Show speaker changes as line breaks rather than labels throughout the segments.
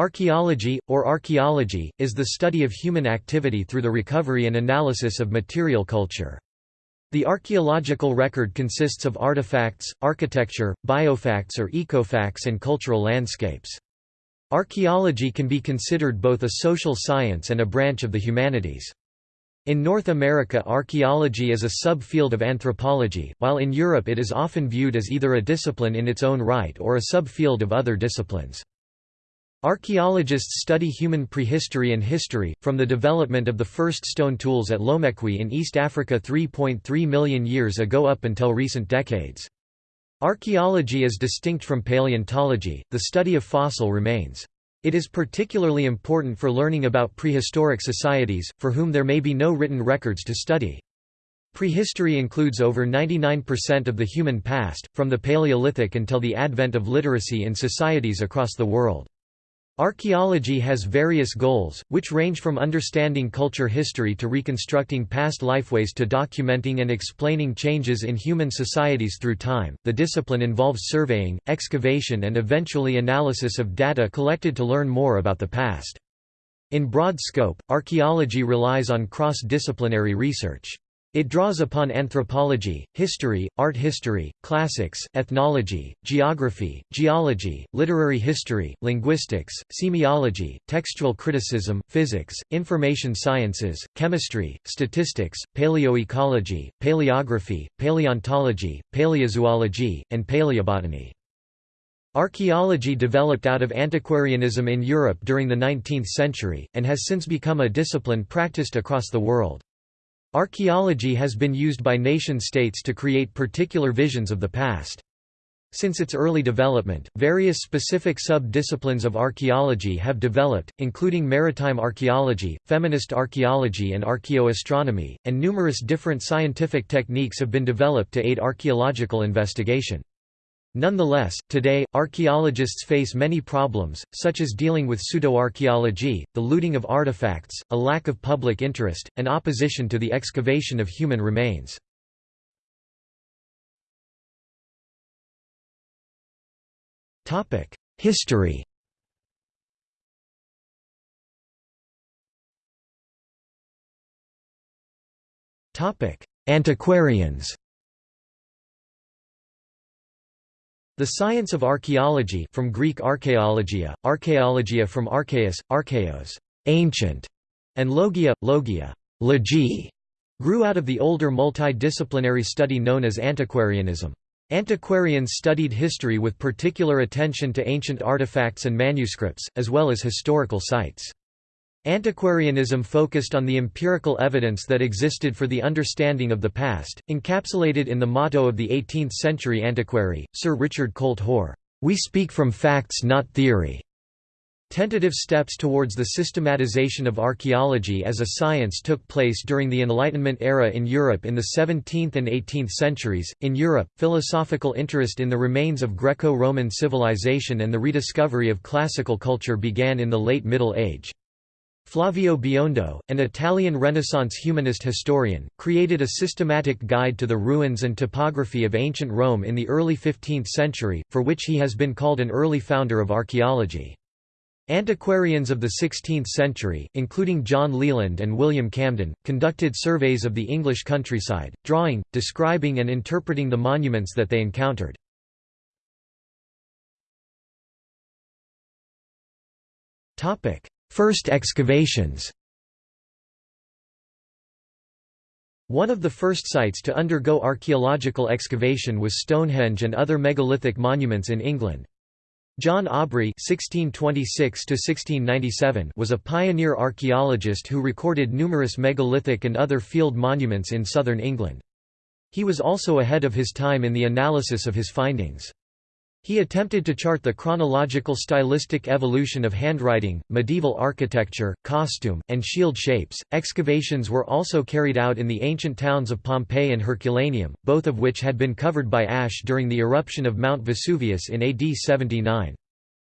Archaeology, or archaeology, is the study of human activity through the recovery and analysis of material culture. The archaeological record consists of artifacts, architecture, biofacts or ecofacts and cultural landscapes. Archaeology can be considered both a social science and a branch of the humanities. In North America archaeology is a subfield of anthropology, while in Europe it is often viewed as either a discipline in its own right or a subfield of other disciplines. Archaeologists study human prehistory and history, from the development of the first stone tools at Lomekwi in East Africa 3.3 million years ago up until recent decades. Archaeology is distinct from paleontology, the study of fossil remains. It is particularly important for learning about prehistoric societies, for whom there may be no written records to study. Prehistory includes over 99% of the human past, from the Paleolithic until the advent of literacy in societies across the world. Archaeology has various goals, which range from understanding culture history to reconstructing past lifeways to documenting and explaining changes in human societies through time. The discipline involves surveying, excavation, and eventually analysis of data collected to learn more about the past. In broad scope, archaeology relies on cross disciplinary research. It draws upon anthropology, history, art history, classics, ethnology, geography, geology, literary history, linguistics, semiology, textual criticism, physics, information sciences, chemistry, statistics, paleoecology, paleography, paleontology, paleozoology, and paleobotany. Archaeology developed out of antiquarianism in Europe during the 19th century, and has since become a discipline practiced across the world. Archaeology has been used by nation-states to create particular visions of the past. Since its early development, various specific sub-disciplines of archaeology have developed, including maritime archaeology, feminist archaeology and archaeoastronomy, and numerous different scientific techniques have been developed to aid archaeological investigation. Nonetheless, today, archaeologists face many problems, such as dealing with pseudoarchaeology, the looting of artifacts, a lack of public interest, and opposition to the excavation of human remains. History Antiquarians The science of archaeology from Greek archaeologia, archaeologia from archaeus, archaeos, ancient, and logia, logia, logi, grew out of the older multidisciplinary study known as antiquarianism. Antiquarians studied history with particular attention to ancient artifacts and manuscripts, as well as historical sites. Antiquarianism focused on the empirical evidence that existed for the understanding of the past, encapsulated in the motto of the 18th-century antiquary, Sir Richard Colt Hoare, "'We speak from facts not theory'". Tentative steps towards the systematization of archaeology as a science took place during the Enlightenment era in Europe in the 17th and 18th centuries. In Europe, philosophical interest in the remains of Greco Roman civilization and the rediscovery of classical culture began in the late Middle Age. Flavio Biondo, an Italian Renaissance humanist historian, created a systematic guide to the ruins and topography of ancient Rome in the early 15th century, for which he has been called an early founder of archaeology. Antiquarians of the 16th century, including John Leland and William Camden, conducted surveys of the English countryside, drawing, describing and interpreting the monuments that they encountered. First excavations One of the first sites to undergo archaeological excavation was Stonehenge and other megalithic monuments in England. John Aubrey (1626–1697) was a pioneer archaeologist who recorded numerous megalithic and other field monuments in southern England. He was also ahead of his time in the analysis of his findings. He attempted to chart the chronological stylistic evolution of handwriting, medieval architecture, costume, and shield shapes. Excavations were also carried out in the ancient towns of Pompeii and Herculaneum, both of which had been covered by ash during the eruption of Mount Vesuvius in AD 79.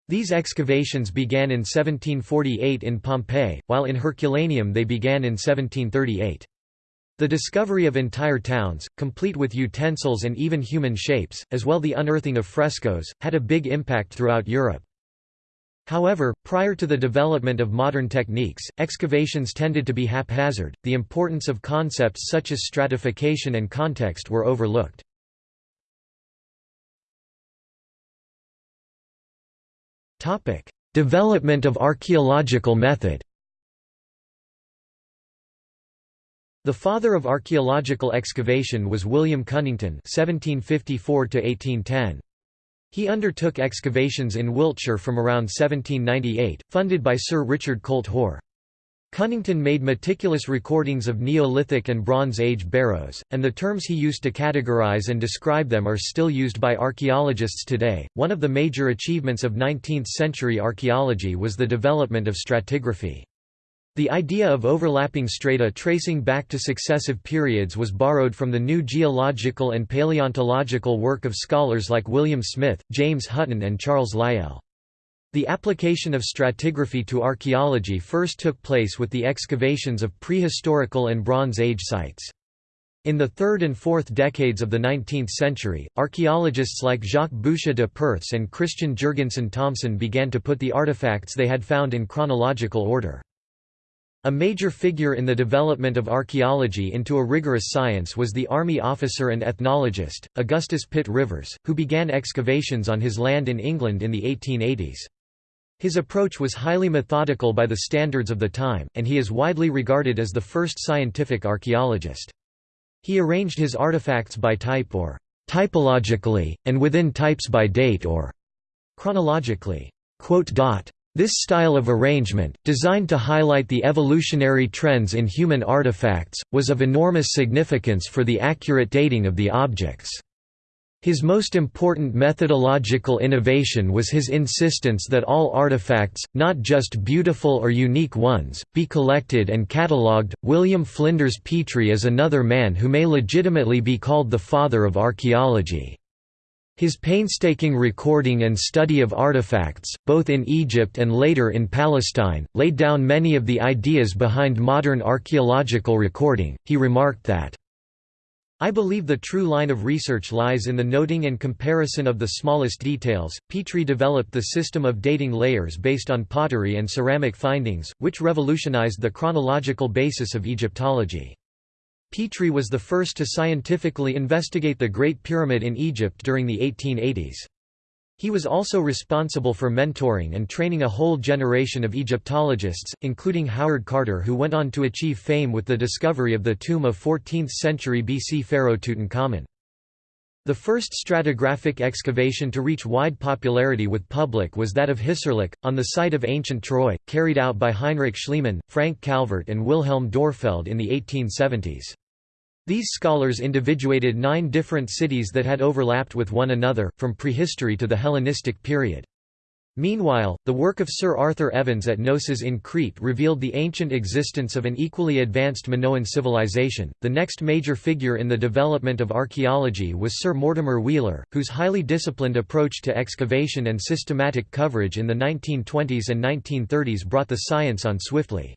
These excavations began in 1748 in Pompeii, while in Herculaneum they began in 1738. The discovery of entire towns, complete with utensils and even human shapes, as well the unearthing of frescoes, had a big impact throughout Europe. However, prior to the development of modern techniques, excavations tended to be haphazard, the importance of concepts such as stratification and context were overlooked. development of archaeological method The father of archaeological excavation was William Cunnington (1754–1810). He undertook excavations in Wiltshire from around 1798, funded by Sir Richard Colt Hoare. Cunnington made meticulous recordings of Neolithic and Bronze Age barrows, and the terms he used to categorize and describe them are still used by archaeologists today. One of the major achievements of 19th century archaeology was the development of stratigraphy. The idea of overlapping strata tracing back to successive periods was borrowed from the new geological and paleontological work of scholars like William Smith, James Hutton and Charles Lyell. The application of stratigraphy to archaeology first took place with the excavations of prehistorical and Bronze Age sites. In the third and fourth decades of the 19th century, archaeologists like Jacques Boucher de Perthes and Christian Jurgensen Thomsen began to put the artifacts they had found in chronological order. A major figure in the development of archaeology into a rigorous science was the army officer and ethnologist, Augustus Pitt Rivers, who began excavations on his land in England in the 1880s. His approach was highly methodical by the standards of the time, and he is widely regarded as the first scientific archaeologist. He arranged his artifacts by type or typologically, and within types by date or chronologically. This style of arrangement, designed to highlight the evolutionary trends in human artifacts, was of enormous significance for the accurate dating of the objects. His most important methodological innovation was his insistence that all artifacts, not just beautiful or unique ones, be collected and catalogued. William Flinders Petrie is another man who may legitimately be called the father of archaeology. His painstaking recording and study of artifacts, both in Egypt and later in Palestine, laid down many of the ideas behind modern archaeological recording. He remarked that, I believe the true line of research lies in the noting and comparison of the smallest details. Petrie developed the system of dating layers based on pottery and ceramic findings, which revolutionized the chronological basis of Egyptology. Petrie was the first to scientifically investigate the Great Pyramid in Egypt during the 1880s. He was also responsible for mentoring and training a whole generation of Egyptologists, including Howard Carter who went on to achieve fame with the discovery of the tomb of 14th century BC pharaoh Tutankhamun. The first stratigraphic excavation to reach wide popularity with public was that of Hissarlik, on the site of ancient Troy, carried out by Heinrich Schliemann, Frank Calvert and Wilhelm Dörpfeld in the 1870s. These scholars individuated nine different cities that had overlapped with one another, from prehistory to the Hellenistic period. Meanwhile, the work of Sir Arthur Evans at Knossos in Crete revealed the ancient existence of an equally advanced Minoan civilization. The next major figure in the development of archaeology was Sir Mortimer Wheeler, whose highly disciplined approach to excavation and systematic coverage in the 1920s and 1930s brought the science on swiftly.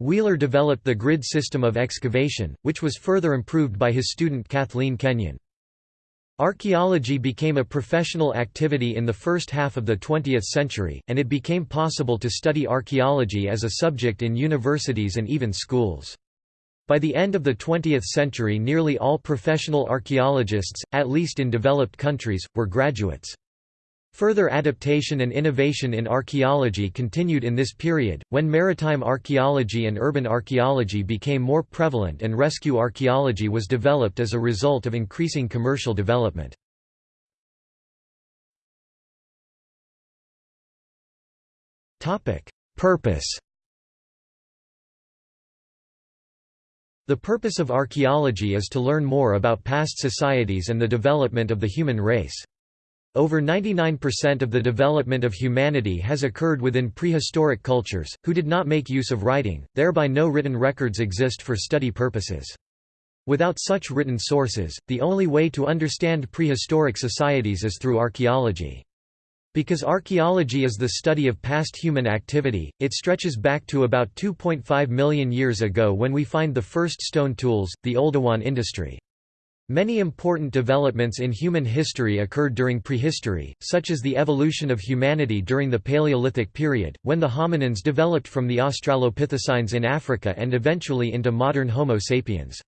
Wheeler developed the grid system of excavation, which was further improved by his student Kathleen Kenyon. Archaeology became a professional activity in the first half of the 20th century, and it became possible to study archaeology as a subject in universities and even schools. By the end of the 20th century nearly all professional archaeologists, at least in developed countries, were graduates. Further adaptation and innovation in archaeology continued in this period, when maritime archaeology and urban archaeology became more prevalent and rescue archaeology was developed as a result of increasing commercial development. Purpose The purpose of archaeology is to learn more about past societies and the development of the human race. Over 99% of the development of humanity has occurred within prehistoric cultures, who did not make use of writing, thereby no written records exist for study purposes. Without such written sources, the only way to understand prehistoric societies is through archaeology. Because archaeology is the study of past human activity, it stretches back to about 2.5 million years ago when we find the first stone tools, the Oldowan industry. Many important developments in human history occurred during prehistory, such as the evolution of humanity during the Paleolithic period, when the hominins developed from the Australopithecines in Africa and eventually into modern Homo sapiens.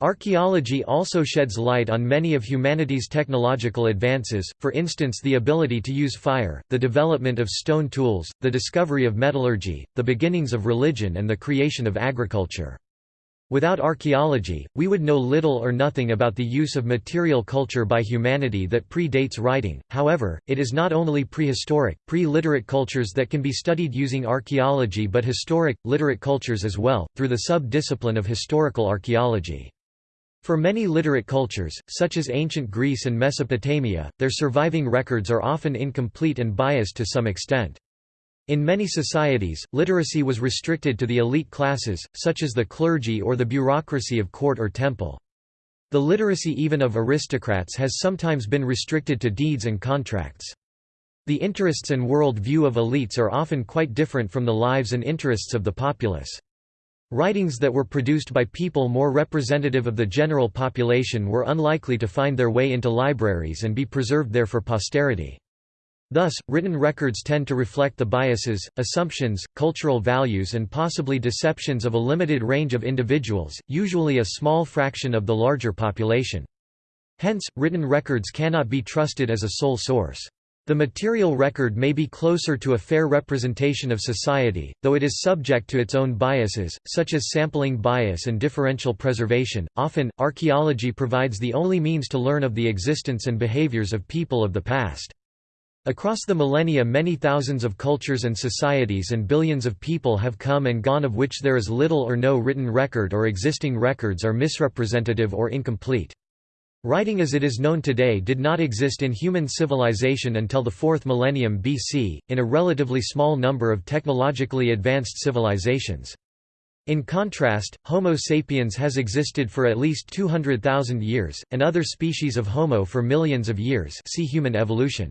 Archaeology also sheds light on many of humanity's technological advances, for instance the ability to use fire, the development of stone tools, the discovery of metallurgy, the beginnings of religion and the creation of agriculture. Without archaeology, we would know little or nothing about the use of material culture by humanity that predates writing. However, it is not only prehistoric, pre-literate cultures that can be studied using archaeology but historic, literate cultures as well, through the sub-discipline of historical archaeology. For many literate cultures, such as ancient Greece and Mesopotamia, their surviving records are often incomplete and biased to some extent. In many societies, literacy was restricted to the elite classes, such as the clergy or the bureaucracy of court or temple. The literacy even of aristocrats has sometimes been restricted to deeds and contracts. The interests and world view of elites are often quite different from the lives and interests of the populace. Writings that were produced by people more representative of the general population were unlikely to find their way into libraries and be preserved there for posterity. Thus, written records tend to reflect the biases, assumptions, cultural values and possibly deceptions of a limited range of individuals, usually a small fraction of the larger population. Hence, written records cannot be trusted as a sole source. The material record may be closer to a fair representation of society, though it is subject to its own biases, such as sampling bias and differential preservation. Often, archaeology provides the only means to learn of the existence and behaviors of people of the past. Across the millennia many thousands of cultures and societies and billions of people have come and gone of which there is little or no written record or existing records are misrepresentative or incomplete. Writing as it is known today did not exist in human civilization until the 4th millennium BC, in a relatively small number of technologically advanced civilizations. In contrast, Homo sapiens has existed for at least 200,000 years, and other species of Homo for millions of years see human evolution.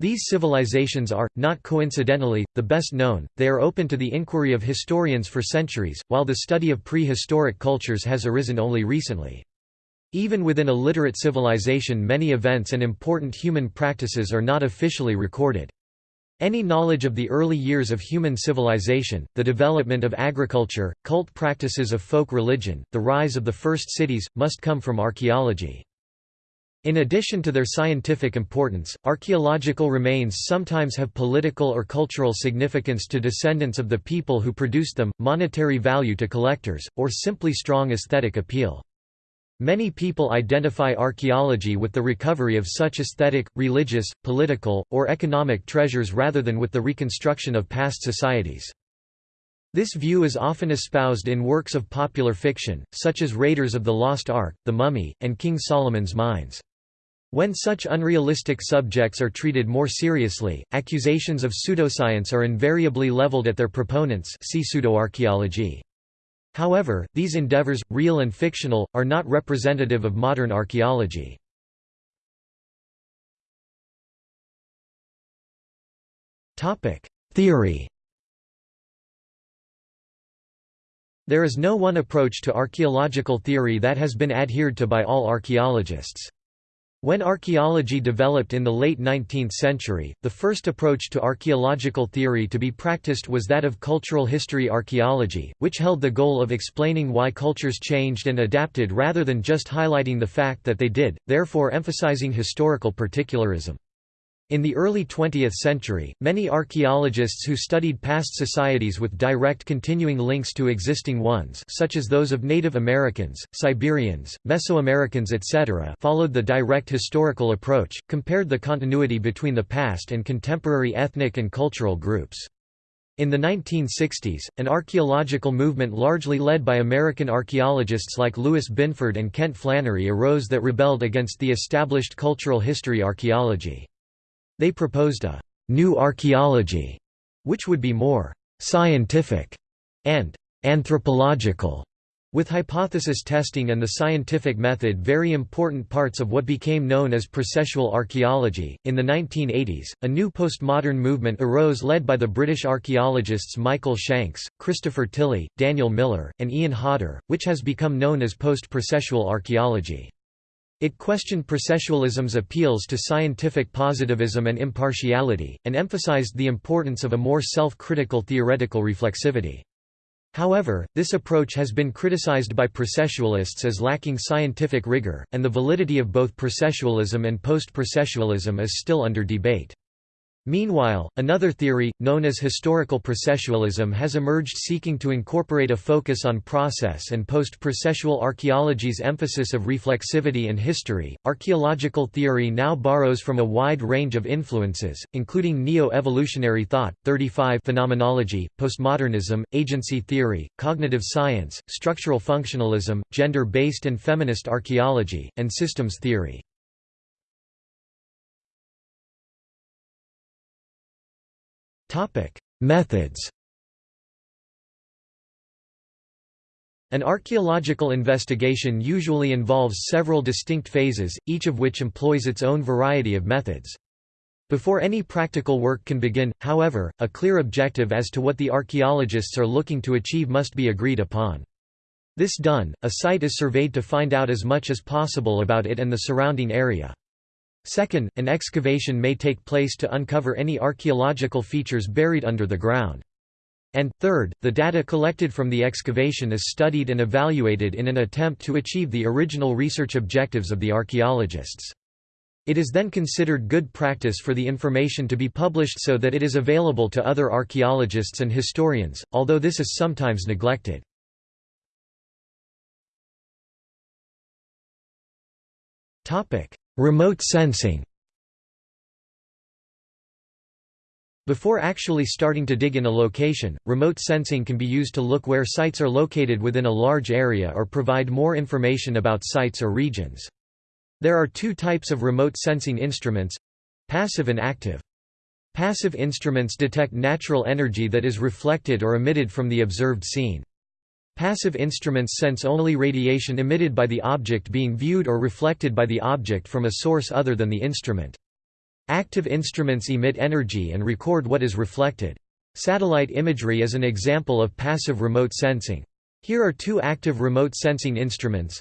These civilizations are, not coincidentally, the best known, they are open to the inquiry of historians for centuries, while the study of prehistoric cultures has arisen only recently. Even within a literate civilization many events and important human practices are not officially recorded. Any knowledge of the early years of human civilization, the development of agriculture, cult practices of folk religion, the rise of the first cities, must come from archaeology. In addition to their scientific importance, archaeological remains sometimes have political or cultural significance to descendants of the people who produced them, monetary value to collectors, or simply strong aesthetic appeal. Many people identify archaeology with the recovery of such aesthetic, religious, political, or economic treasures rather than with the reconstruction of past societies. This view is often espoused in works of popular fiction, such as Raiders of the Lost Ark, The Mummy, and King Solomon's Mines. When such unrealistic subjects are treated more seriously, accusations of pseudoscience are invariably leveled at their proponents see pseudoarchaeology. However, these endeavors, real and fictional, are not representative of modern archaeology. Theory There is no one approach to archaeological theory that has been adhered to by all archaeologists. When archaeology developed in the late 19th century, the first approach to archaeological theory to be practiced was that of cultural history archaeology, which held the goal of explaining why cultures changed and adapted rather than just highlighting the fact that they did, therefore emphasizing historical particularism. In the early 20th century, many archaeologists who studied past societies with direct continuing links to existing ones such as those of Native Americans, Siberians, Mesoamericans etc. followed the direct historical approach, compared the continuity between the past and contemporary ethnic and cultural groups. In the 1960s, an archaeological movement largely led by American archaeologists like Lewis Binford and Kent Flannery arose that rebelled against the established cultural history archaeology. They proposed a «new archaeology», which would be more «scientific» and «anthropological», with hypothesis testing and the scientific method very important parts of what became known as processual archaeology. In the 1980s, a new postmodern movement arose led by the British archaeologists Michael Shanks, Christopher Tilley, Daniel Miller, and Ian Hodder, which has become known as post processual archaeology. It questioned processualism's appeals to scientific positivism and impartiality, and emphasized the importance of a more self-critical theoretical reflexivity. However, this approach has been criticized by processualists as lacking scientific rigor, and the validity of both processualism and post-processualism is still under debate. Meanwhile, another theory, known as historical processualism has emerged seeking to incorporate a focus on process and post-processual archaeology's emphasis of reflexivity and history. Archaeological theory now borrows from a wide range of influences, including neo-evolutionary thought, 35 phenomenology, postmodernism, agency theory, cognitive science, structural functionalism, gender-based and feminist archaeology, and systems theory. Methods An archaeological investigation usually involves several distinct phases, each of which employs its own variety of methods. Before any practical work can begin, however, a clear objective as to what the archaeologists are looking to achieve must be agreed upon. This done, a site is surveyed to find out as much as possible about it and the surrounding area. Second, an excavation may take place to uncover any archaeological features buried under the ground. And, third, the data collected from the excavation is studied and evaluated in an attempt to achieve the original research objectives of the archaeologists. It is then considered good practice for the information to be published so that it is available to other archaeologists and historians, although this is sometimes neglected. Remote sensing Before actually starting to dig in a location, remote sensing can be used to look where sites are located within a large area or provide more information about sites or regions. There are two types of remote sensing instruments—passive and active. Passive instruments detect natural energy that is reflected or emitted from the observed scene. Passive instruments sense only radiation emitted by the object being viewed or reflected by the object from a source other than the instrument. Active instruments emit energy and record what is reflected. Satellite imagery is an example of passive remote sensing. Here are two active remote sensing instruments.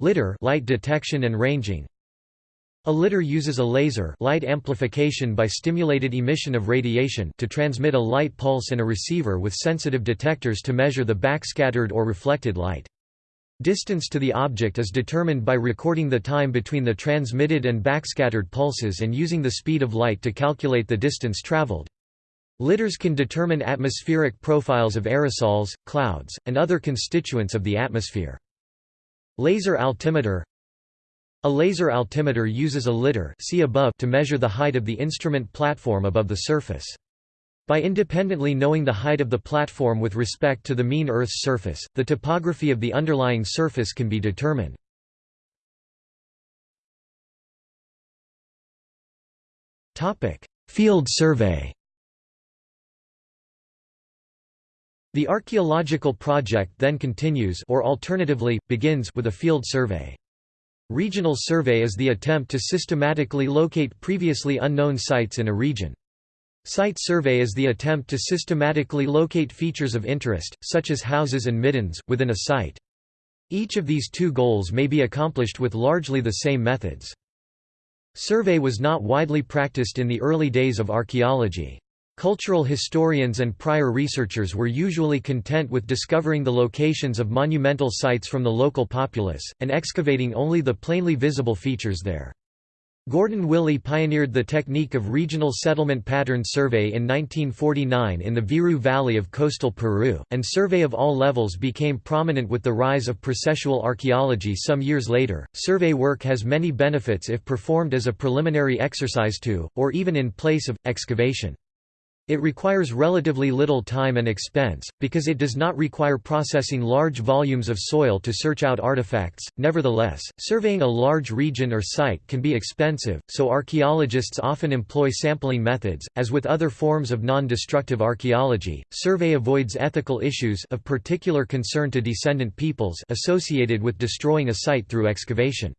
LIDAR light detection and ranging, a LIDAR uses a laser light amplification by stimulated emission of radiation to transmit a light pulse and a receiver with sensitive detectors to measure the backscattered or reflected light. Distance to the object is determined by recording the time between the transmitted and backscattered pulses and using the speed of light to calculate the distance traveled. LIDARs can determine atmospheric profiles of aerosols, clouds, and other constituents of the atmosphere. Laser altimeter a laser altimeter uses a lidar see above to measure the height of the instrument platform above the surface. By independently knowing the height of the platform with respect to the mean Earth's surface, the topography of the underlying surface can be determined. Field survey The archaeological project then continues or alternatively, begins with a field survey. Regional survey is the attempt to systematically locate previously unknown sites in a region. Site survey is the attempt to systematically locate features of interest, such as houses and middens, within a site. Each of these two goals may be accomplished with largely the same methods. Survey was not widely practiced in the early days of archaeology. Cultural historians and prior researchers were usually content with discovering the locations of monumental sites from the local populace, and excavating only the plainly visible features there. Gordon Willey pioneered the technique of regional settlement pattern survey in 1949 in the Virú Valley of coastal Peru, and survey of all levels became prominent with the rise of processual archaeology some years later. Survey work has many benefits if performed as a preliminary exercise to, or even in place of, excavation. It requires relatively little time and expense, because it does not require processing large volumes of soil to search out artifacts. Nevertheless, surveying a large region or site can be expensive, so archaeologists often employ sampling methods. As with other forms of non destructive archaeology, survey avoids ethical issues of particular concern to descendant peoples associated with destroying a site through excavation.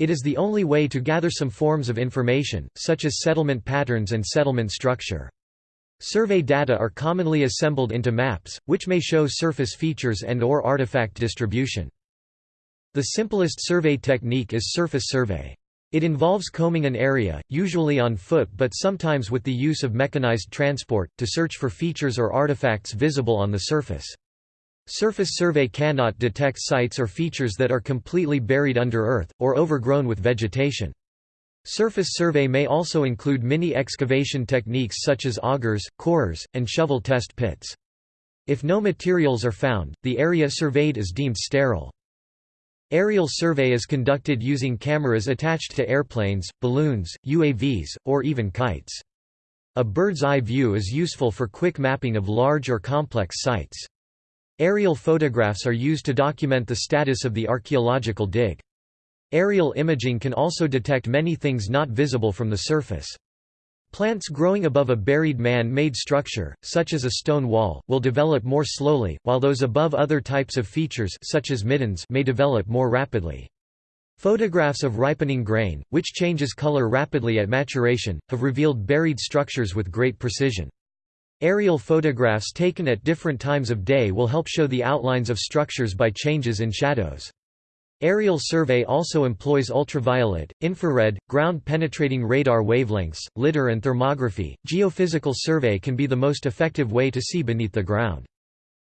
It is the only way to gather some forms of information, such as settlement patterns and settlement structure. Survey data are commonly assembled into maps, which may show surface features and or artifact distribution. The simplest survey technique is surface survey. It involves combing an area, usually on foot but sometimes with the use of mechanized transport, to search for features or artifacts visible on the surface. Surface survey cannot detect sites or features that are completely buried under earth, or overgrown with vegetation. Surface survey may also include mini-excavation techniques such as augers, corers, and shovel test pits. If no materials are found, the area surveyed is deemed sterile. Aerial survey is conducted using cameras attached to airplanes, balloons, UAVs, or even kites. A bird's eye view is useful for quick mapping of large or complex sites. Aerial photographs are used to document the status of the archaeological dig. Aerial imaging can also detect many things not visible from the surface. Plants growing above a buried man-made structure, such as a stone wall, will develop more slowly, while those above other types of features such as middens may develop more rapidly. Photographs of ripening grain, which changes color rapidly at maturation, have revealed buried structures with great precision. Aerial photographs taken at different times of day will help show the outlines of structures by changes in shadows. Aerial survey also employs ultraviolet, infrared, ground-penetrating radar wavelengths, LIDAR and thermography. Geophysical survey can be the most effective way to see beneath the ground.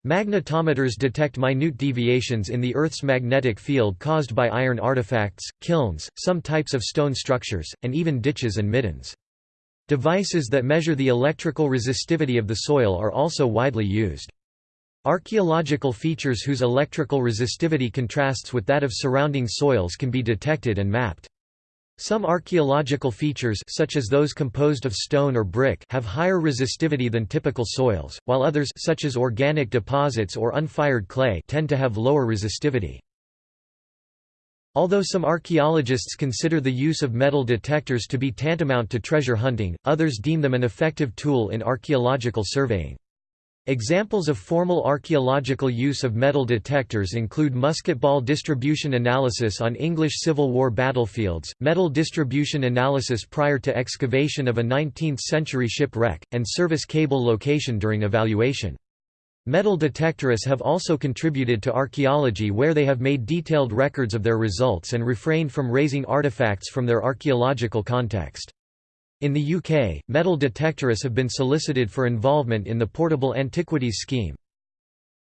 Magnetometers detect minute deviations in the Earth's magnetic field caused by iron artifacts, kilns, some types of stone structures, and even ditches and middens. Devices that measure the electrical resistivity of the soil are also widely used. Archaeological features whose electrical resistivity contrasts with that of surrounding soils can be detected and mapped. Some archaeological features such as those composed of stone or brick have higher resistivity than typical soils, while others such as organic deposits or unfired clay tend to have lower resistivity. Although some archaeologists consider the use of metal detectors to be tantamount to treasure hunting, others deem them an effective tool in archaeological surveying. Examples of formal archaeological use of metal detectors include musketball distribution analysis on English Civil War battlefields, metal distribution analysis prior to excavation of a 19th-century shipwreck, and service cable location during evaluation. Metal detectorists have also contributed to archaeology where they have made detailed records of their results and refrained from raising artifacts from their archaeological context. In the UK, metal detectorists have been solicited for involvement in the Portable Antiquities Scheme.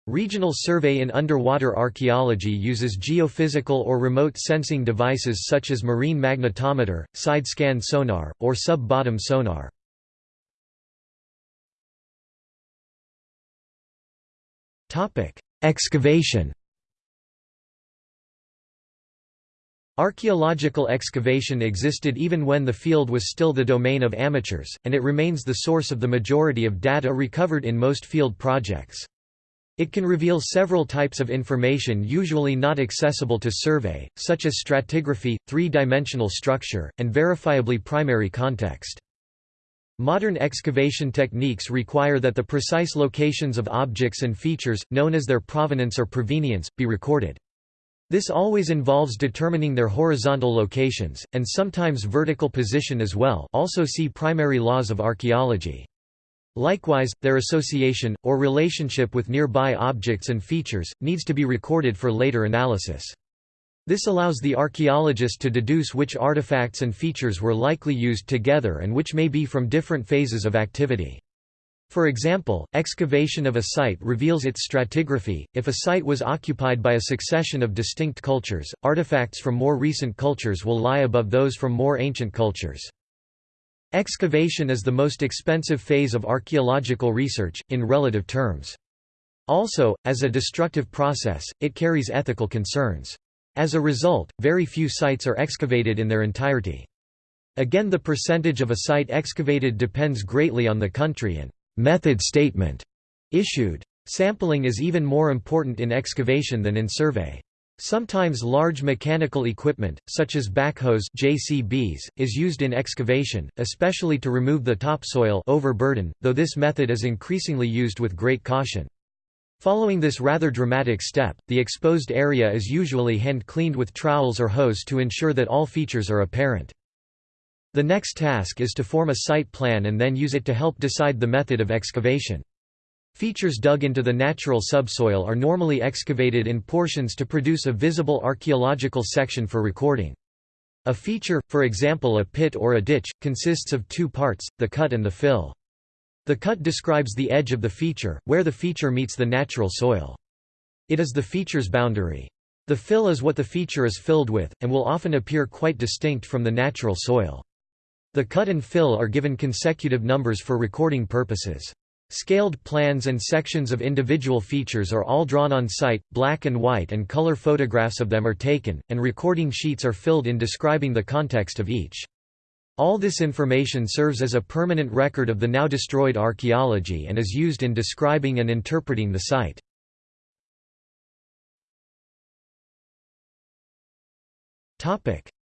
Regional survey in underwater archaeology uses geophysical or remote sensing devices such as marine magnetometer, side-scan sonar, or sub-bottom sonar. Excavation Archaeological excavation existed even when the field was still the domain of amateurs, and it remains the source of the majority of data recovered in most field projects. It can reveal several types of information usually not accessible to survey, such as stratigraphy, three-dimensional structure, and verifiably primary context. Modern excavation techniques require that the precise locations of objects and features, known as their provenance or provenience, be recorded. This always involves determining their horizontal locations, and sometimes vertical position as well also see primary laws of archaeology. Likewise, their association, or relationship with nearby objects and features, needs to be recorded for later analysis. This allows the archaeologist to deduce which artifacts and features were likely used together and which may be from different phases of activity. For example, excavation of a site reveals its stratigraphy. If a site was occupied by a succession of distinct cultures, artifacts from more recent cultures will lie above those from more ancient cultures. Excavation is the most expensive phase of archaeological research, in relative terms. Also, as a destructive process, it carries ethical concerns. As a result, very few sites are excavated in their entirety. Again the percentage of a site excavated depends greatly on the country and method statement issued. Sampling is even more important in excavation than in survey. Sometimes large mechanical equipment, such as backhoes JCBs, is used in excavation, especially to remove the topsoil overburden, though this method is increasingly used with great caution. Following this rather dramatic step, the exposed area is usually hand-cleaned with trowels or hose to ensure that all features are apparent. The next task is to form a site plan and then use it to help decide the method of excavation. Features dug into the natural subsoil are normally excavated in portions to produce a visible archaeological section for recording. A feature, for example a pit or a ditch, consists of two parts, the cut and the fill. The cut describes the edge of the feature, where the feature meets the natural soil. It is the feature's boundary. The fill is what the feature is filled with, and will often appear quite distinct from the natural soil. The cut and fill are given consecutive numbers for recording purposes. Scaled plans and sections of individual features are all drawn on site, black and white and color photographs of them are taken, and recording sheets are filled in describing the context of each. All this information serves as a permanent record of the now destroyed archaeology and is used in describing and interpreting the site.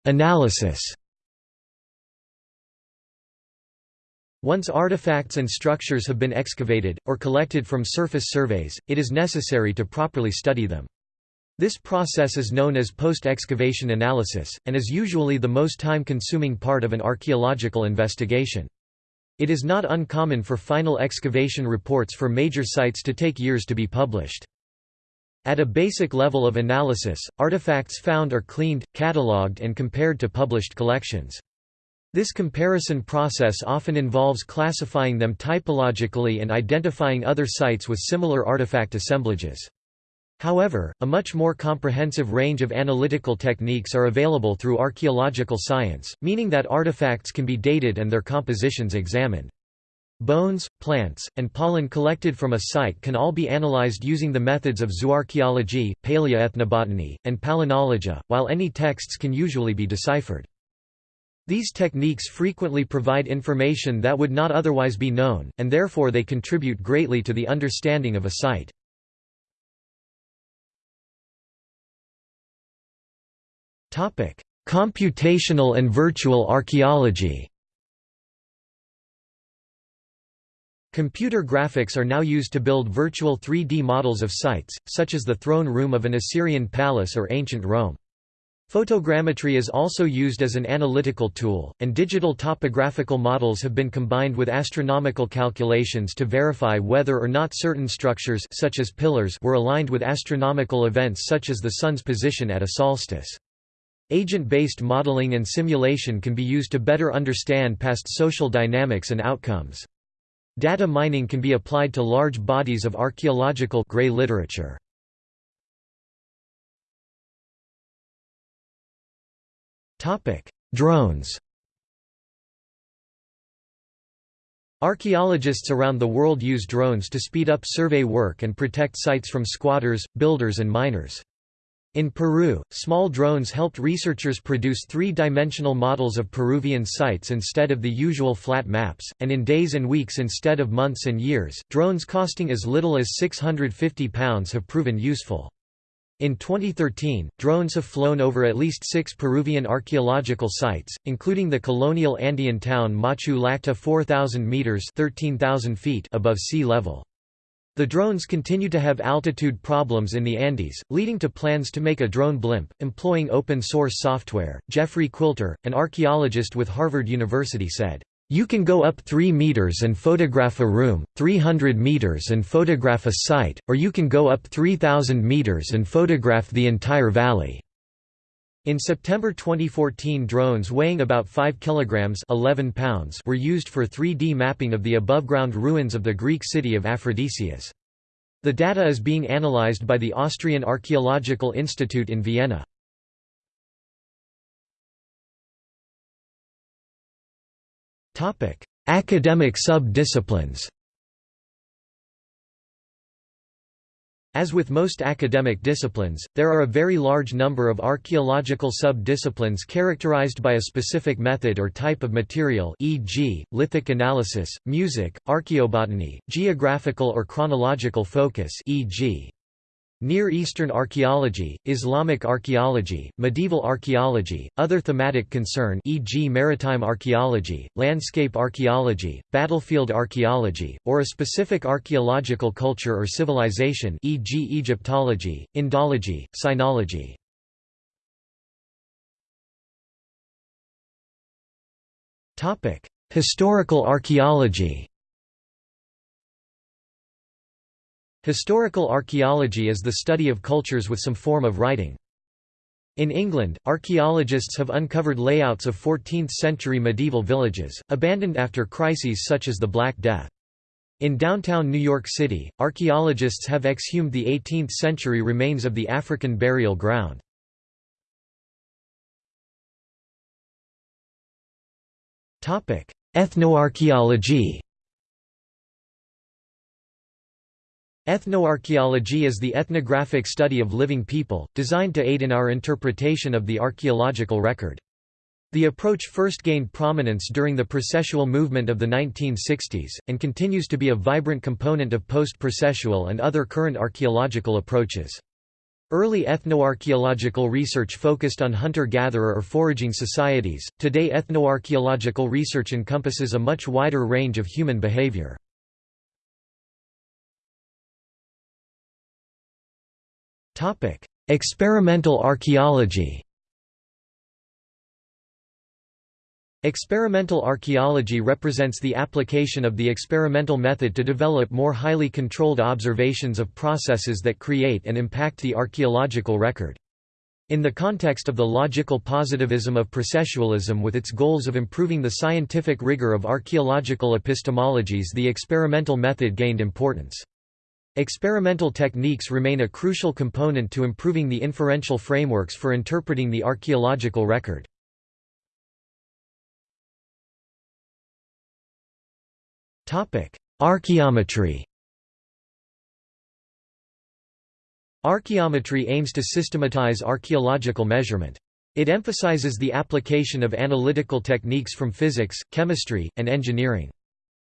Analysis Once artifacts and structures have been excavated, or collected from surface surveys, it is necessary to properly study them. This process is known as post-excavation analysis, and is usually the most time-consuming part of an archaeological investigation. It is not uncommon for final excavation reports for major sites to take years to be published. At a basic level of analysis, artifacts found are cleaned, catalogued and compared to published collections. This comparison process often involves classifying them typologically and identifying other sites with similar artifact assemblages. However, a much more comprehensive range of analytical techniques are available through archaeological science, meaning that artifacts can be dated and their compositions examined. Bones, plants, and pollen collected from a site can all be analyzed using the methods of zooarchaeology, paleoethnobotany, and palynology, while any texts can usually be deciphered. These techniques frequently provide information that would not otherwise be known, and therefore they contribute greatly to the understanding of a site. Computational and virtual archaeology Computer graphics are now used to build virtual 3D models of sites, such as the throne room of an Assyrian palace or ancient Rome. Photogrammetry is also used as an analytical tool, and digital topographical models have been combined with astronomical calculations to verify whether or not certain structures such as pillars were aligned with astronomical events such as the Sun's position at a solstice. Agent-based modeling and simulation can be used to better understand past social dynamics and outcomes. Data mining can be applied to large bodies of archaeological gray literature. Drones Archaeologists around the world use drones to speed up survey work and protect sites from squatters, builders and miners. In Peru, small drones helped researchers produce three-dimensional models of Peruvian sites instead of the usual flat maps, and in days and weeks instead of months and years, drones costing as little as 650 pounds have proven useful. In 2013, drones have flown over at least six Peruvian archaeological sites, including the colonial Andean town Machu Llacta 4,000 metres 13,000 feet above sea level. The drones continue to have altitude problems in the Andes, leading to plans to make a drone blimp, employing open-source software. Jeffrey Quilter, an archaeologist with Harvard University said, you can go up 3 meters and photograph a room, 300 meters and photograph a site, or you can go up 3,000 meters and photograph the entire valley. In September 2014 drones weighing about 5 kilograms 11 pounds were used for 3D mapping of the above-ground ruins of the Greek city of Aphrodisias. The data is being analyzed by the Austrian Archaeological Institute in Vienna. Academic sub-disciplines As with most academic disciplines, there are a very large number of archaeological sub-disciplines characterized by a specific method or type of material e.g., lithic analysis, music, archaeobotany, geographical or chronological focus e.g. Near Eastern archaeology, Islamic archaeology, medieval archaeology, other thematic concern e.g. maritime archaeology, landscape archaeology, battlefield archaeology, or a specific archaeological culture or civilization e.g. Egyptology, Indology, Sinology. Historical archaeology Historical archaeology is the study of cultures with some form of writing. In England, archaeologists have uncovered layouts of 14th-century medieval villages, abandoned after crises such as the Black Death. In downtown New York City, archaeologists have exhumed the 18th-century remains of the African burial ground. Ethnoarchaeology Ethnoarchaeology is the ethnographic study of living people, designed to aid in our interpretation of the archaeological record. The approach first gained prominence during the processual movement of the 1960s, and continues to be a vibrant component of post-processual and other current archaeological approaches. Early ethnoarchaeological research focused on hunter-gatherer or foraging societies, today ethnoarchaeological research encompasses a much wider range of human behavior. Experimental archaeology Experimental archaeology represents the application of the experimental method to develop more highly controlled observations of processes that create and impact the archaeological record. In the context of the logical positivism of processualism with its goals of improving the scientific rigor of archaeological epistemologies the experimental method gained importance. Experimental techniques remain a crucial component to improving the inferential frameworks for interpreting the archaeological record. Archaeometry Archaeometry aims to systematize archaeological measurement. It emphasizes the application of analytical techniques from physics, chemistry, and engineering.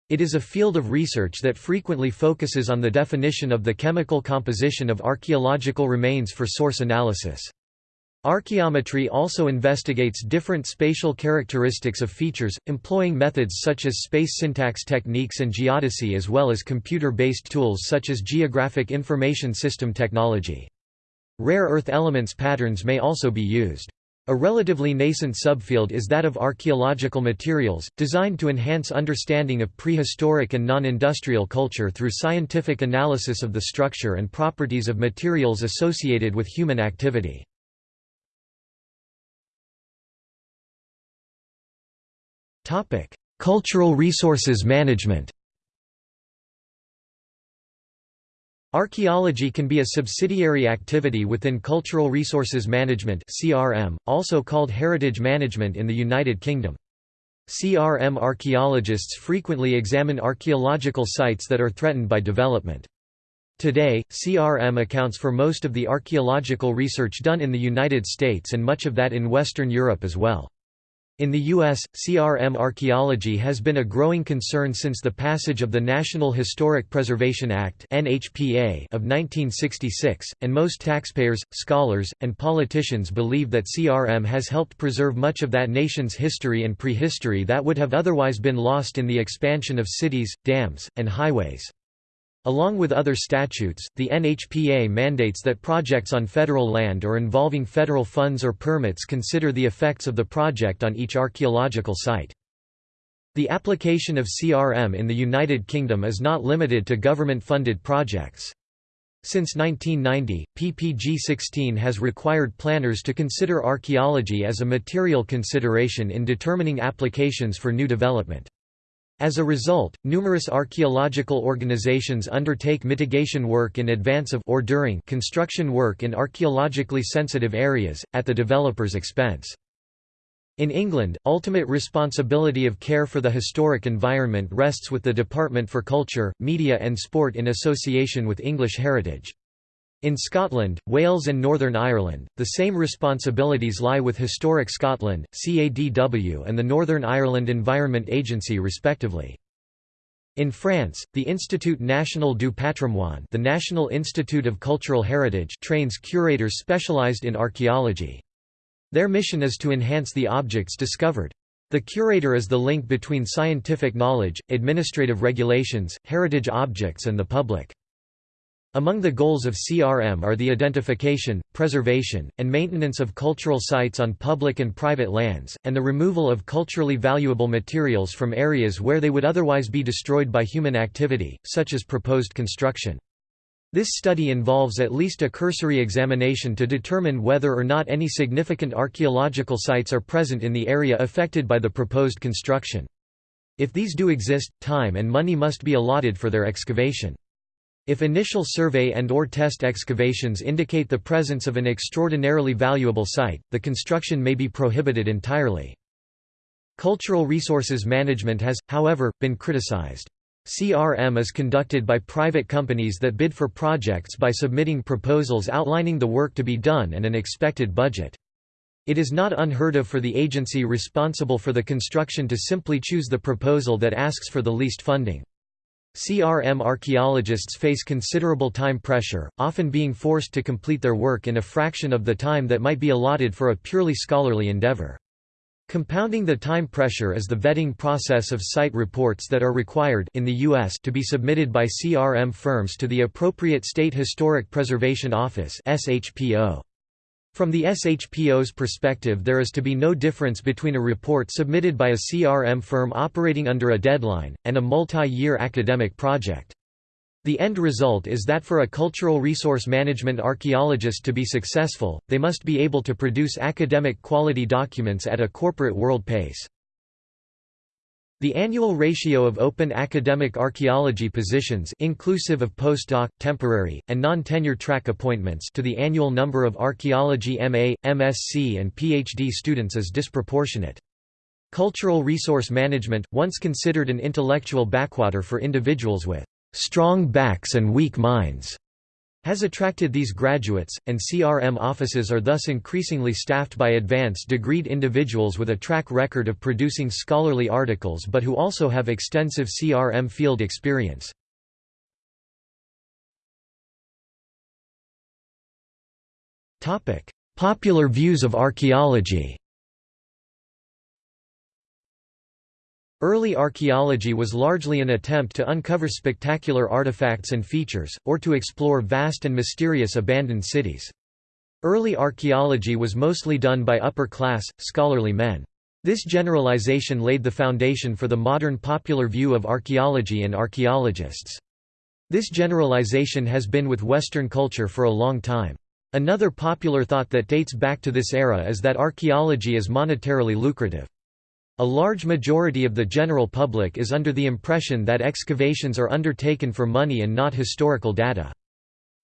It is a field of research that frequently focuses on the definition of the chemical composition of archaeological remains for source analysis. Archaeometry also investigates different spatial characteristics of features, employing methods such as space syntax techniques and geodesy as well as computer-based tools such as geographic information system technology. Rare earth elements patterns may also be used. A relatively nascent subfield is that of archaeological materials, designed to enhance understanding of prehistoric and non-industrial culture through scientific analysis of the structure and properties of materials associated with human activity. Cultural resources management Archaeology can be a subsidiary activity within Cultural Resources Management (CRM), also called heritage management in the United Kingdom. CRM archaeologists frequently examine archaeological sites that are threatened by development. Today, CRM accounts for most of the archaeological research done in the United States and much of that in Western Europe as well. In the U.S., CRM archaeology has been a growing concern since the passage of the National Historic Preservation Act of 1966, and most taxpayers, scholars, and politicians believe that CRM has helped preserve much of that nation's history and prehistory that would have otherwise been lost in the expansion of cities, dams, and highways. Along with other statutes, the NHPA mandates that projects on federal land or involving federal funds or permits consider the effects of the project on each archaeological site. The application of CRM in the United Kingdom is not limited to government-funded projects. Since 1990, PPG 16 has required planners to consider archaeology as a material consideration in determining applications for new development. As a result, numerous archaeological organizations undertake mitigation work in advance of or during construction work in archaeologically sensitive areas, at the developer's expense. In England, ultimate responsibility of care for the historic environment rests with the Department for Culture, Media and Sport in association with English Heritage. In Scotland, Wales and Northern Ireland, the same responsibilities lie with Historic Scotland, CADW and the Northern Ireland Environment Agency respectively. In France, the Institut National du Patrimoine the National Institute of Cultural Heritage trains curators specialized in archaeology. Their mission is to enhance the objects discovered. The curator is the link between scientific knowledge, administrative regulations, heritage objects and the public. Among the goals of CRM are the identification, preservation, and maintenance of cultural sites on public and private lands, and the removal of culturally valuable materials from areas where they would otherwise be destroyed by human activity, such as proposed construction. This study involves at least a cursory examination to determine whether or not any significant archaeological sites are present in the area affected by the proposed construction. If these do exist, time and money must be allotted for their excavation. If initial survey and or test excavations indicate the presence of an extraordinarily valuable site, the construction may be prohibited entirely. Cultural resources management has, however, been criticized. CRM is conducted by private companies that bid for projects by submitting proposals outlining the work to be done and an expected budget. It is not unheard of for the agency responsible for the construction to simply choose the proposal that asks for the least funding. CRM archaeologists face considerable time pressure, often being forced to complete their work in a fraction of the time that might be allotted for a purely scholarly endeavor. Compounding the time pressure is the vetting process of site reports that are required in the US to be submitted by CRM firms to the appropriate State Historic Preservation Office (SHPO). From the SHPO's perspective there is to be no difference between a report submitted by a CRM firm operating under a deadline, and a multi-year academic project. The end result is that for a cultural resource management archaeologist to be successful, they must be able to produce academic quality documents at a corporate world pace. The annual ratio of open academic archaeology positions inclusive of postdoc, temporary, and non-tenure track appointments to the annual number of archaeology MA, MSc and PhD students is disproportionate. Cultural resource management, once considered an intellectual backwater for individuals with strong backs and weak minds has attracted these graduates, and CRM offices are thus increasingly staffed by advanced degreed individuals with a track record of producing scholarly articles but who also have extensive CRM field experience. Popular views of archaeology Early archaeology was largely an attempt to uncover spectacular artifacts and features, or to explore vast and mysterious abandoned cities. Early archaeology was mostly done by upper-class, scholarly men. This generalization laid the foundation for the modern popular view of archaeology and archaeologists. This generalization has been with Western culture for a long time. Another popular thought that dates back to this era is that archaeology is monetarily lucrative. A large majority of the general public is under the impression that excavations are undertaken for money and not historical data.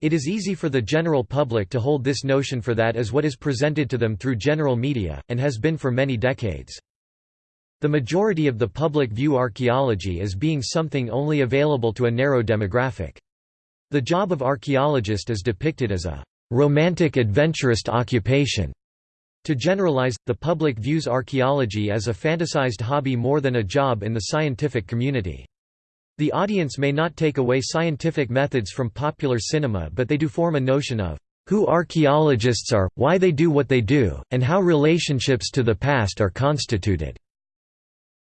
It is easy for the general public to hold this notion for that as what is presented to them through general media, and has been for many decades. The majority of the public view archaeology as being something only available to a narrow demographic. The job of archaeologist is depicted as a romantic adventurist occupation to generalize, the public views archaeology as a fantasized hobby more than a job in the scientific community. The audience may not take away scientific methods from popular cinema but they do form a notion of who archaeologists are, why they do what they do, and how relationships to the past are constituted.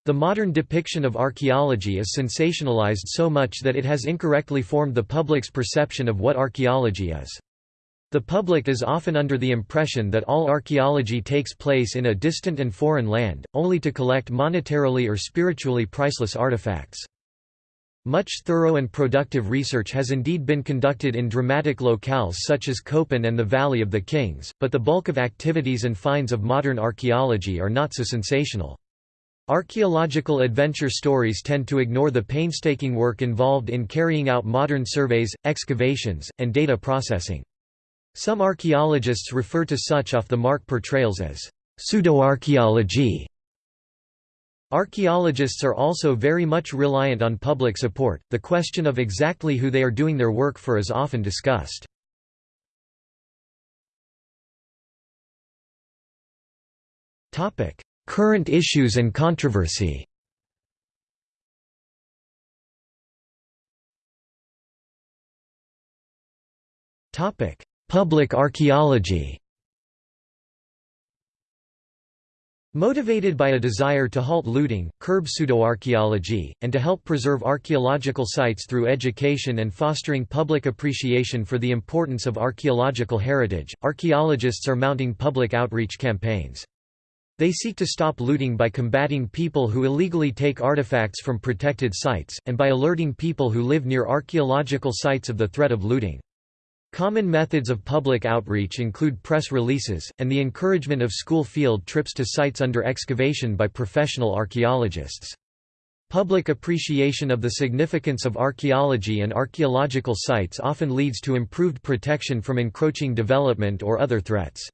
The modern depiction of archaeology is sensationalized so much that it has incorrectly formed the public's perception of what archaeology is. The public is often under the impression that all archaeology takes place in a distant and foreign land, only to collect monetarily or spiritually priceless artifacts. Much thorough and productive research has indeed been conducted in dramatic locales such as Copán and the Valley of the Kings, but the bulk of activities and finds of modern archaeology are not so sensational. Archaeological adventure stories tend to ignore the painstaking work involved in carrying out modern surveys, excavations, and data processing. Some archaeologists refer to such off-the-mark portrayals as pseudoarchaeology. Archaeologists are also very much reliant on public support, the question of exactly who they are doing their work for is often discussed. Current issues and controversy topic Public archaeology Motivated by a desire to halt looting, curb pseudoarchaeology, and to help preserve archaeological sites through education and fostering public appreciation for the importance of archaeological heritage, archaeologists are mounting public outreach campaigns. They seek to stop looting by combating people who illegally take artifacts from protected sites, and by alerting people who live near archaeological sites of the threat of looting. Common methods of public outreach include press releases, and the encouragement of school field trips to sites under excavation by professional archaeologists. Public appreciation of the significance of archaeology and archaeological sites often leads to improved protection from encroaching development or other threats.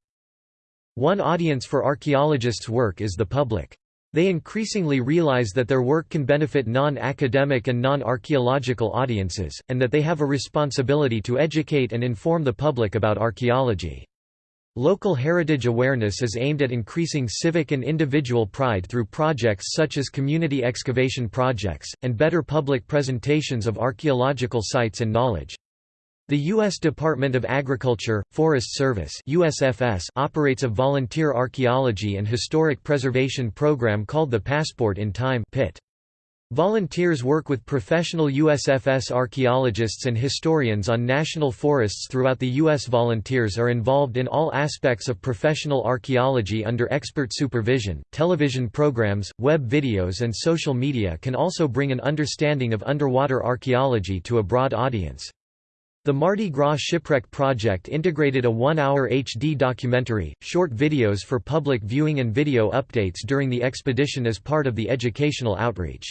One audience for archaeologists' work is the public. They increasingly realize that their work can benefit non-academic and non-archaeological audiences, and that they have a responsibility to educate and inform the public about archaeology. Local heritage awareness is aimed at increasing civic and individual pride through projects such as community excavation projects, and better public presentations of archaeological sites and knowledge. The U.S. Department of Agriculture, Forest Service USFS operates a volunteer archaeology and historic preservation program called the Passport in Time PIT. Volunteers work with professional USFS archaeologists and historians on national forests throughout the U.S. Volunteers are involved in all aspects of professional archaeology under expert supervision. Television programs, web videos, and social media can also bring an understanding of underwater archaeology to a broad audience. The Mardi Gras Shipwreck Project integrated a one-hour HD documentary, short videos for public viewing and video updates during the expedition as part of the educational outreach.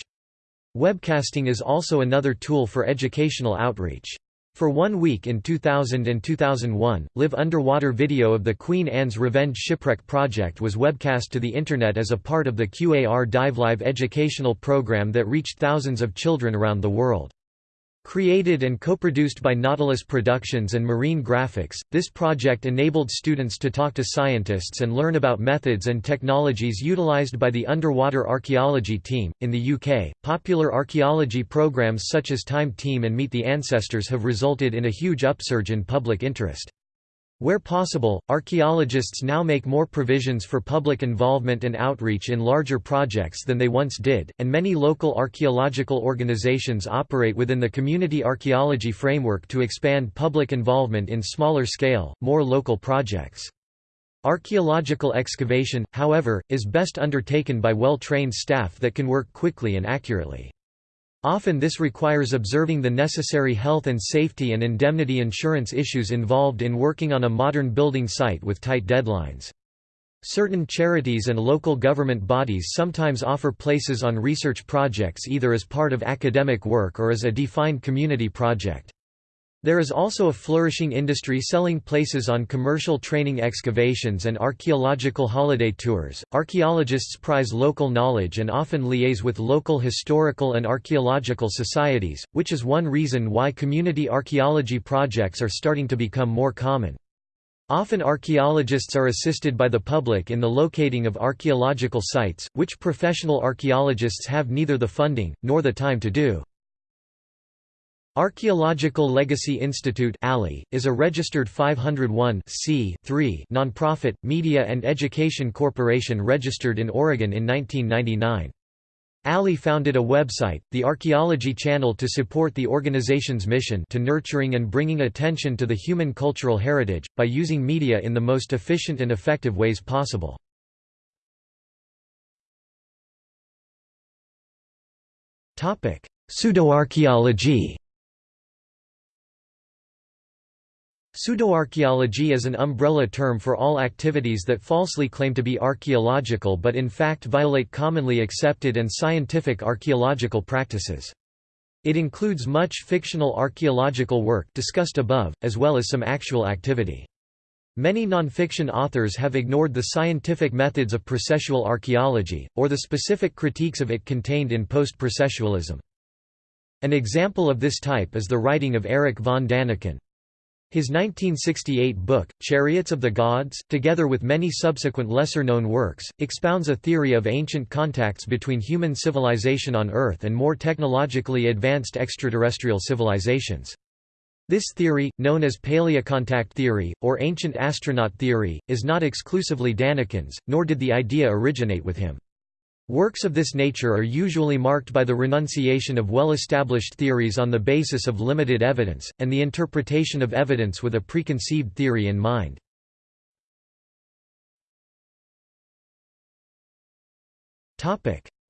Webcasting is also another tool for educational outreach. For one week in 2000 and 2001, live underwater video of the Queen Anne's Revenge Shipwreck Project was webcast to the Internet as a part of the QAR Dive Live educational program that reached thousands of children around the world. Created and co-produced by Nautilus Productions and Marine Grafics, this project enabled students to talk to scientists and learn about methods and technologies utilized by the underwater archaeology team. In the UK, popular archaeology programs such as Time Team and Meet the Ancestors have resulted in a huge upsurge in public interest. Where possible, archaeologists now make more provisions for public involvement and outreach in larger projects than they once did, and many local archaeological organizations operate within the community archaeology framework to expand public involvement in smaller scale, more local projects. Archaeological excavation, however, is best undertaken by well-trained staff that can work quickly and accurately. Often this requires observing the necessary health and safety and indemnity insurance issues involved in working on a modern building site with tight deadlines. Certain charities and local government bodies sometimes offer places on research projects either as part of academic work or as a defined community project. There is also a flourishing industry selling places on commercial training excavations and archaeological holiday tours. Archaeologists prize local knowledge and often liaise with local historical and archaeological societies, which is one reason why community archaeology projects are starting to become more common. Often archaeologists are assisted by the public in the locating of archaeological sites, which professional archaeologists have neither the funding, nor the time to do. Archaeological Legacy Institute is a registered 501 nonprofit, media and education corporation registered in Oregon in 1999. ALI founded a website, the Archaeology Channel to support the organization's mission to nurturing and bringing attention to the human cultural heritage, by using media in the most efficient and effective ways possible. Pseudoarchaeology Pseudoarchaeology is an umbrella term for all activities that falsely claim to be archaeological but in fact violate commonly accepted and scientific archaeological practices. It includes much fictional archaeological work discussed above, as well as some actual activity. Many nonfiction authors have ignored the scientific methods of processual archaeology, or the specific critiques of it contained in post-processualism. An example of this type is the writing of Eric von Daniken. His 1968 book, Chariots of the Gods, together with many subsequent lesser-known works, expounds a theory of ancient contacts between human civilization on Earth and more technologically advanced extraterrestrial civilizations. This theory, known as paleocontact theory, or ancient astronaut theory, is not exclusively Daniken's, nor did the idea originate with him. Works of this nature are usually marked by the renunciation of well-established theories on the basis of limited evidence, and the interpretation of evidence with a preconceived theory in mind.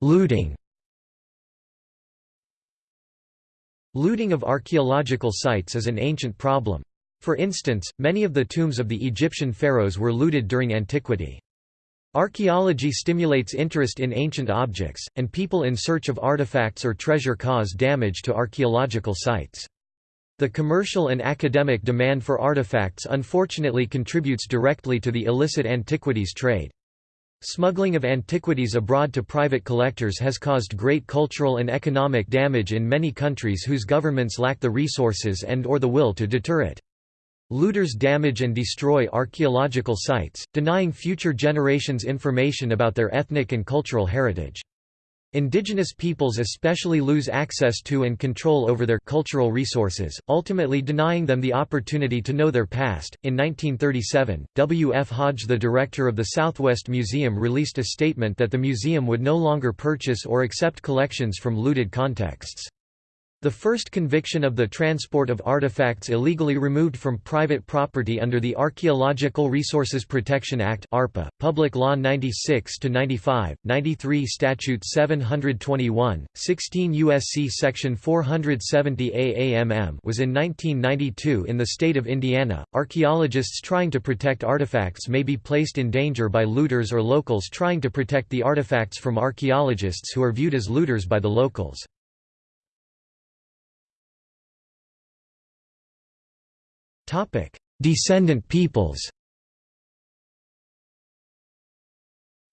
Looting Looting of archaeological sites is an ancient problem. For instance, many of the tombs of the Egyptian pharaohs were looted during antiquity. Archaeology stimulates interest in ancient objects, and people in search of artifacts or treasure cause damage to archaeological sites. The commercial and academic demand for artifacts unfortunately contributes directly to the illicit antiquities trade. Smuggling of antiquities abroad to private collectors has caused great cultural and economic damage in many countries whose governments lack the resources and or the will to deter it. Looters damage and destroy archaeological sites, denying future generations information about their ethnic and cultural heritage. Indigenous peoples especially lose access to and control over their cultural resources, ultimately denying them the opportunity to know their past. In 1937, W. F. Hodge, the director of the Southwest Museum, released a statement that the museum would no longer purchase or accept collections from looted contexts. The first conviction of the transport of artifacts illegally removed from private property under the Archaeological Resources Protection Act ARPA, Public Law 96-95, 93 Statute 721, 16 U.S.C. Section 470 AAMM was in 1992 in the state of Indiana. Archaeologists trying to protect artifacts may be placed in danger by looters or locals trying to protect the artifacts from archaeologists who are viewed as looters by the locals. Descendant peoples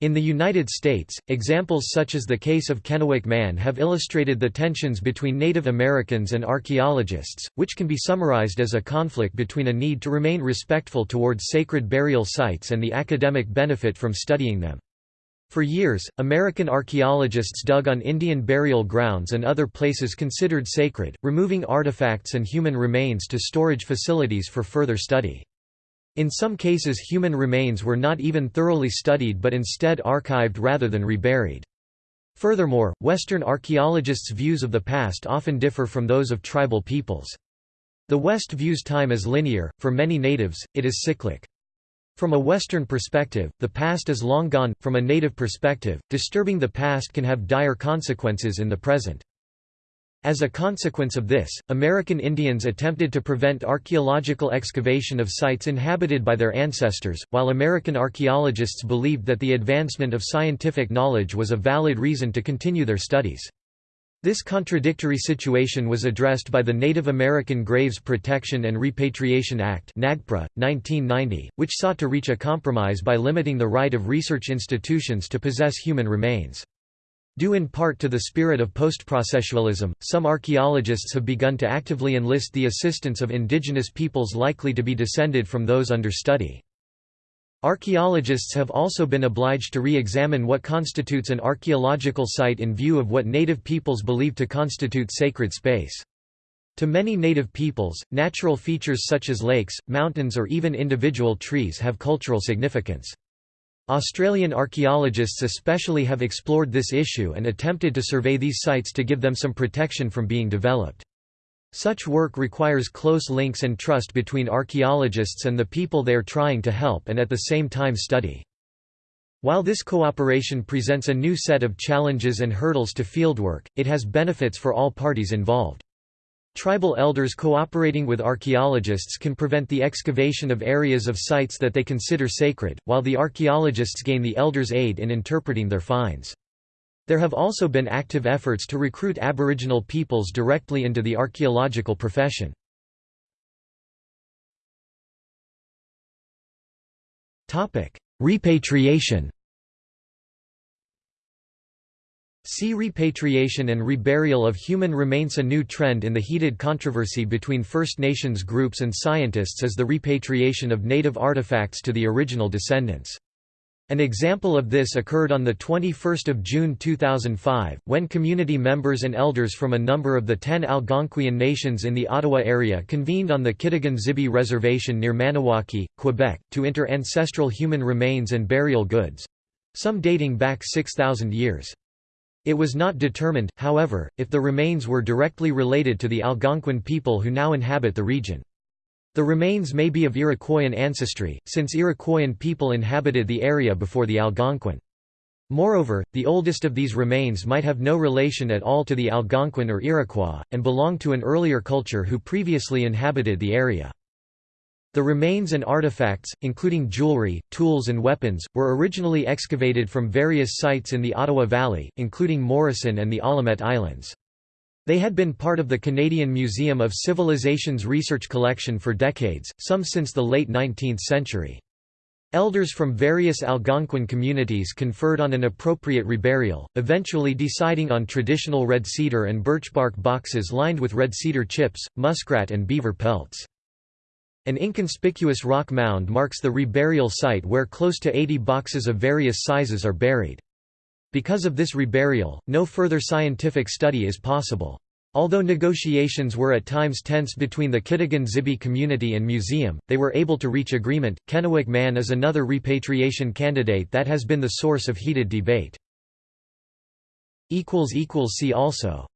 In the United States, examples such as the case of Kennewick Man have illustrated the tensions between Native Americans and archaeologists, which can be summarized as a conflict between a need to remain respectful towards sacred burial sites and the academic benefit from studying them. For years, American archaeologists dug on Indian burial grounds and other places considered sacred, removing artifacts and human remains to storage facilities for further study. In some cases human remains were not even thoroughly studied but instead archived rather than reburied. Furthermore, Western archaeologists' views of the past often differ from those of tribal peoples. The West views time as linear, for many natives, it is cyclic. From a Western perspective, the past is long gone, from a native perspective, disturbing the past can have dire consequences in the present. As a consequence of this, American Indians attempted to prevent archaeological excavation of sites inhabited by their ancestors, while American archaeologists believed that the advancement of scientific knowledge was a valid reason to continue their studies. This contradictory situation was addressed by the Native American Graves Protection and Repatriation Act NAGPRA, 1990, which sought to reach a compromise by limiting the right of research institutions to possess human remains. Due in part to the spirit of post-processualism, some archaeologists have begun to actively enlist the assistance of indigenous peoples likely to be descended from those under study. Archaeologists have also been obliged to re-examine what constitutes an archaeological site in view of what native peoples believe to constitute sacred space. To many native peoples, natural features such as lakes, mountains or even individual trees have cultural significance. Australian archaeologists especially have explored this issue and attempted to survey these sites to give them some protection from being developed. Such work requires close links and trust between archaeologists and the people they are trying to help and at the same time study. While this cooperation presents a new set of challenges and hurdles to fieldwork, it has benefits for all parties involved. Tribal elders cooperating with archaeologists can prevent the excavation of areas of sites that they consider sacred, while the archaeologists gain the elders' aid in interpreting their finds. There have also been active efforts to recruit Aboriginal peoples directly into the archaeological profession. Repatriation See repatriation and reburial of human remains A new trend in the heated controversy between First Nations groups and scientists is the repatriation of native artifacts to the original descendants. An example of this occurred on 21 June 2005, when community members and elders from a number of the ten Algonquian nations in the Ottawa area convened on the Kitigan-Zibi Reservation near Maniwaki, Quebec, to inter ancestral human remains and burial goods—some dating back 6,000 years. It was not determined, however, if the remains were directly related to the Algonquin people who now inhabit the region. The remains may be of Iroquoian ancestry, since Iroquoian people inhabited the area before the Algonquin. Moreover, the oldest of these remains might have no relation at all to the Algonquin or Iroquois, and belong to an earlier culture who previously inhabited the area. The remains and artifacts, including jewelry, tools and weapons, were originally excavated from various sites in the Ottawa Valley, including Morrison and the Allumette Islands. They had been part of the Canadian Museum of Civilizations research collection for decades, some since the late 19th century. Elders from various Algonquin communities conferred on an appropriate reburial, eventually deciding on traditional red cedar and birchbark boxes lined with red cedar chips, muskrat and beaver pelts. An inconspicuous rock mound marks the reburial site where close to 80 boxes of various sizes are buried. Because of this reburial, no further scientific study is possible. Although negotiations were at times tense between the Kitigan Zibi community and museum, they were able to reach agreement. Kennewick Man is another repatriation candidate that has been the source of heated debate. See also